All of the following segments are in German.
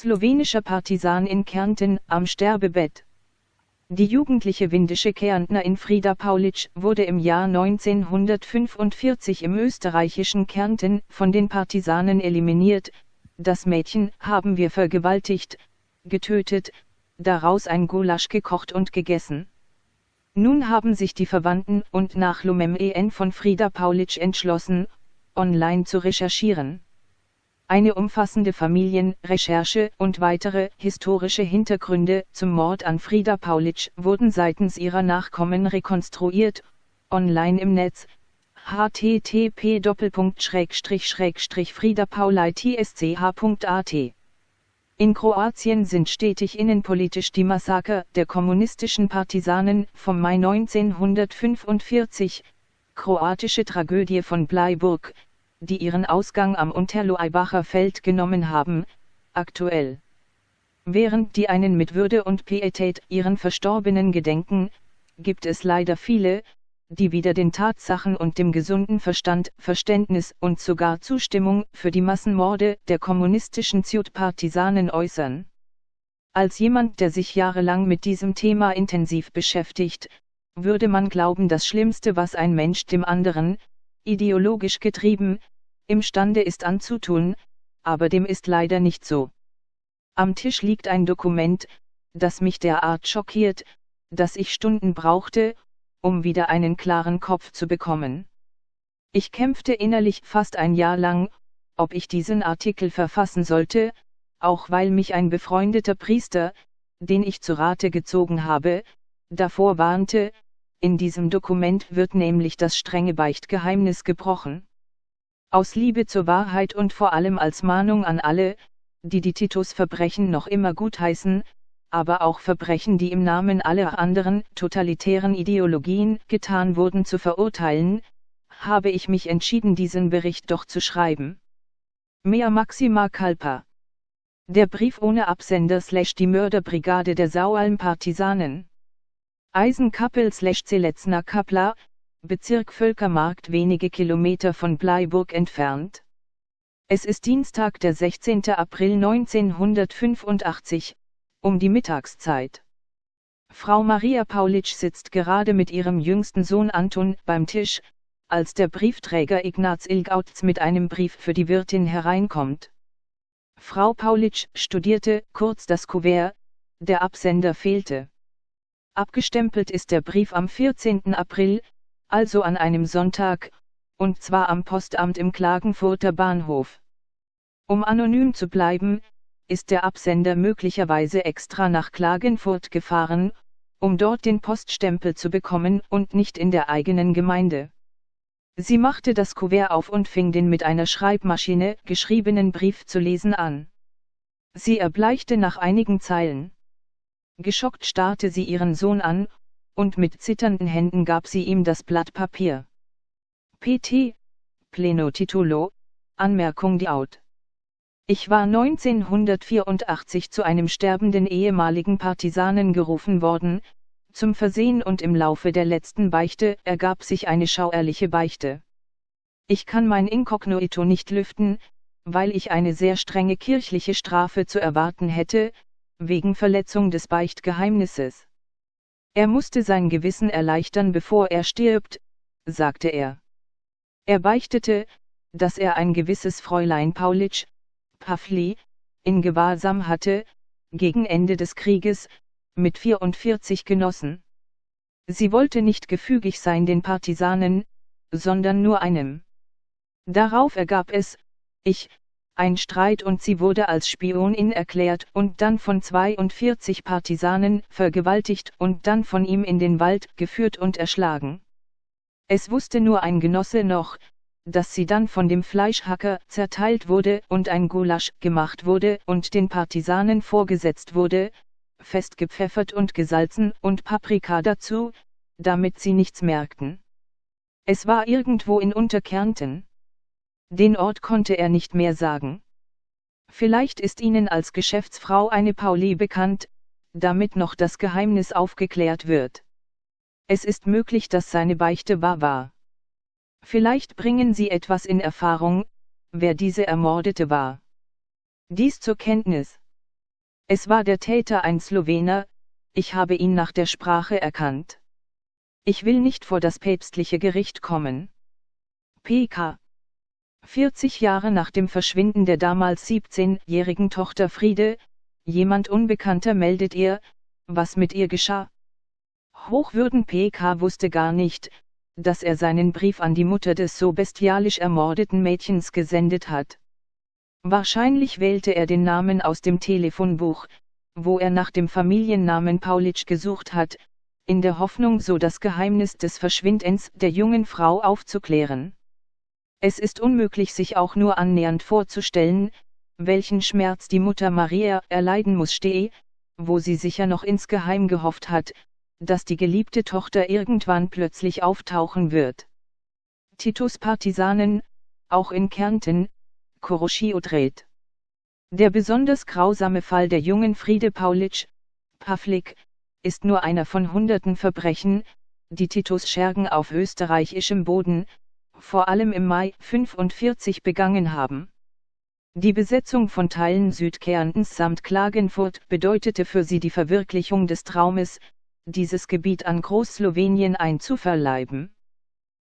Slowenischer Partisan in Kärnten, am Sterbebett. Die jugendliche windische Kärntnerin Frida Paulitsch wurde im Jahr 1945 im österreichischen Kärnten von den Partisanen eliminiert, das Mädchen haben wir vergewaltigt, getötet, daraus ein Gulasch gekocht und gegessen. Nun haben sich die Verwandten und Nachlumem en von Frida Paulitsch entschlossen, online zu recherchieren. Eine umfassende Familienrecherche und weitere historische Hintergründe zum Mord an Frida Paulitsch wurden seitens ihrer Nachkommen rekonstruiert, online im Netz, http friedapauleitsch.at. In Kroatien sind stetig innenpolitisch die Massaker der kommunistischen Partisanen vom Mai 1945, kroatische Tragödie von Bleiburg, die ihren Ausgang am Unterloaibacher Feld genommen haben, aktuell. Während die einen mit Würde und Pietät ihren Verstorbenen gedenken, gibt es leider viele, die wieder den Tatsachen und dem gesunden Verstand, Verständnis und sogar Zustimmung für die Massenmorde der kommunistischen Ziut-Partisanen äußern. Als jemand, der sich jahrelang mit diesem Thema intensiv beschäftigt, würde man glauben, das Schlimmste, was ein Mensch dem anderen, ideologisch getrieben, imstande ist anzutun, aber dem ist leider nicht so. Am Tisch liegt ein Dokument, das mich derart schockiert, dass ich Stunden brauchte, um wieder einen klaren Kopf zu bekommen. Ich kämpfte innerlich fast ein Jahr lang, ob ich diesen Artikel verfassen sollte, auch weil mich ein befreundeter Priester, den ich zu Rate gezogen habe, davor warnte, in diesem Dokument wird nämlich das strenge Beichtgeheimnis gebrochen. Aus Liebe zur Wahrheit und vor allem als Mahnung an alle, die die Titus-Verbrechen noch immer gutheißen, aber auch Verbrechen, die im Namen aller anderen totalitären Ideologien getan wurden, zu verurteilen, habe ich mich entschieden, diesen Bericht doch zu schreiben. Mea Maxima Kalpa. Der Brief ohne Absender slash die Mörderbrigade der Saualm-Partisanen. Eisenkappel slash Zeletzner Kapla, Bezirk Völkermarkt wenige Kilometer von Bleiburg entfernt. Es ist Dienstag der 16. April 1985, um die Mittagszeit. Frau Maria Paulitsch sitzt gerade mit ihrem jüngsten Sohn Anton beim Tisch, als der Briefträger Ignaz Ilgautz mit einem Brief für die Wirtin hereinkommt. Frau Paulitsch studierte kurz das Kuvert, der Absender fehlte. Abgestempelt ist der Brief am 14. April, also an einem Sonntag, und zwar am Postamt im Klagenfurter Bahnhof. Um anonym zu bleiben, ist der Absender möglicherweise extra nach Klagenfurt gefahren, um dort den Poststempel zu bekommen und nicht in der eigenen Gemeinde. Sie machte das Kuvert auf und fing den mit einer Schreibmaschine geschriebenen Brief zu lesen an. Sie erbleichte nach einigen Zeilen. Geschockt starrte sie ihren Sohn an, und mit zitternden Händen gab sie ihm das Blatt Papier. PT, Pleno Titulo, Anmerkung die Out. Ich war 1984 zu einem sterbenden ehemaligen Partisanen gerufen worden, zum Versehen und im Laufe der letzten Beichte ergab sich eine schauerliche Beichte. Ich kann mein Inkognito nicht lüften, weil ich eine sehr strenge kirchliche Strafe zu erwarten hätte, wegen Verletzung des Beichtgeheimnisses. Er musste sein Gewissen erleichtern bevor er stirbt, sagte er. Er beichtete, dass er ein gewisses Fräulein Paulitsch, Pavli, in Gewahrsam hatte, gegen Ende des Krieges, mit 44 Genossen. Sie wollte nicht gefügig sein den Partisanen, sondern nur einem. Darauf ergab es, ich, ein Streit und sie wurde als Spionin erklärt und dann von 42 Partisanen vergewaltigt und dann von ihm in den Wald geführt und erschlagen. Es wusste nur ein Genosse noch, dass sie dann von dem Fleischhacker zerteilt wurde und ein Gulasch gemacht wurde und den Partisanen vorgesetzt wurde, festgepfeffert und gesalzen und Paprika dazu, damit sie nichts merkten. Es war irgendwo in Unterkärnten. Den Ort konnte er nicht mehr sagen. Vielleicht ist Ihnen als Geschäftsfrau eine Pauli bekannt, damit noch das Geheimnis aufgeklärt wird. Es ist möglich, dass seine Beichte wahr war. Vielleicht bringen Sie etwas in Erfahrung, wer diese Ermordete war. Dies zur Kenntnis. Es war der Täter ein Slowener, ich habe ihn nach der Sprache erkannt. Ich will nicht vor das päpstliche Gericht kommen. PK 40 Jahre nach dem Verschwinden der damals 17-jährigen Tochter Friede, jemand Unbekannter meldet ihr, was mit ihr geschah. Hochwürden PK wusste gar nicht, dass er seinen Brief an die Mutter des so bestialisch ermordeten Mädchens gesendet hat. Wahrscheinlich wählte er den Namen aus dem Telefonbuch, wo er nach dem Familiennamen Paulitsch gesucht hat, in der Hoffnung so das Geheimnis des Verschwindens der jungen Frau aufzuklären. Es ist unmöglich sich auch nur annähernd vorzustellen, welchen Schmerz die Mutter Maria erleiden muss stehe, wo sie sicher noch insgeheim gehofft hat, dass die geliebte Tochter irgendwann plötzlich auftauchen wird. Titus Partisanen, auch in Kärnten, Koroschio dreht. Der besonders grausame Fall der jungen Friede Paulitsch, Pavlik, ist nur einer von hunderten Verbrechen, die Titus Schergen auf österreichischem Boden, vor allem im Mai 45 begangen haben. Die Besetzung von Teilen Südkärntens samt Klagenfurt bedeutete für sie die Verwirklichung des Traumes, dieses Gebiet an Großslowenien einzuverleiben.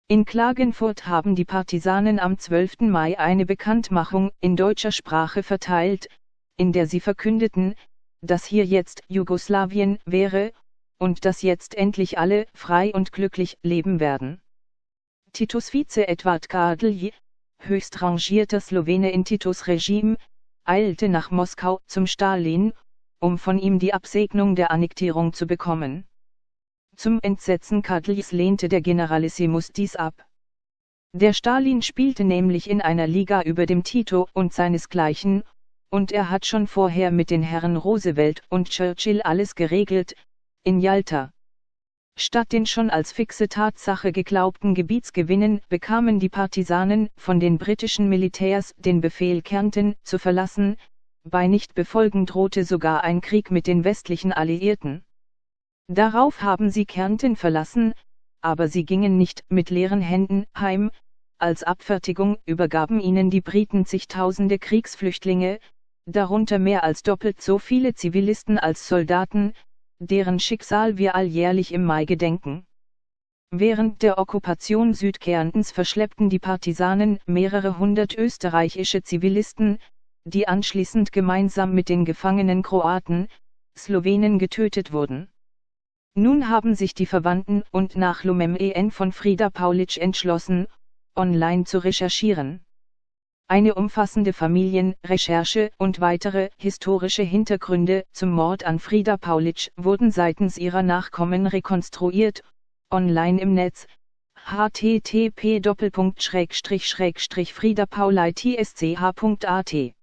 In Klagenfurt haben die Partisanen am 12. Mai eine Bekanntmachung in deutscher Sprache verteilt, in der sie verkündeten, dass hier jetzt Jugoslawien wäre, und dass jetzt endlich alle frei und glücklich leben werden. Titus Vize Edward Kardelj, höchst rangierter Slowene in Titus Regime, eilte nach Moskau zum Stalin, um von ihm die Absegnung der Annektierung zu bekommen. Zum Entsetzen Kadljs lehnte der Generalissimus dies ab. Der Stalin spielte nämlich in einer Liga über dem Tito und seinesgleichen, und er hat schon vorher mit den Herren Roosevelt und Churchill alles geregelt, in Yalta. Statt den schon als fixe Tatsache geglaubten Gebietsgewinnen bekamen die Partisanen von den britischen Militärs den Befehl Kärnten zu verlassen, bei Nichtbefolgen drohte sogar ein Krieg mit den westlichen Alliierten. Darauf haben sie Kärnten verlassen, aber sie gingen nicht mit leeren Händen heim, als Abfertigung übergaben ihnen die Briten zigtausende Kriegsflüchtlinge, darunter mehr als doppelt so viele Zivilisten als Soldaten, deren Schicksal wir alljährlich im Mai gedenken. Während der Okkupation Südkärntens verschleppten die Partisanen mehrere hundert österreichische Zivilisten, die anschließend gemeinsam mit den gefangenen Kroaten, Slowenen getötet wurden. Nun haben sich die Verwandten und Nachlumem en von Frieda Paulitsch entschlossen, online zu recherchieren. Eine umfassende Familienrecherche und weitere historische Hintergründe zum Mord an Frieda Paulitsch wurden seitens ihrer Nachkommen rekonstruiert, online im Netz, http friedapauliitsch.at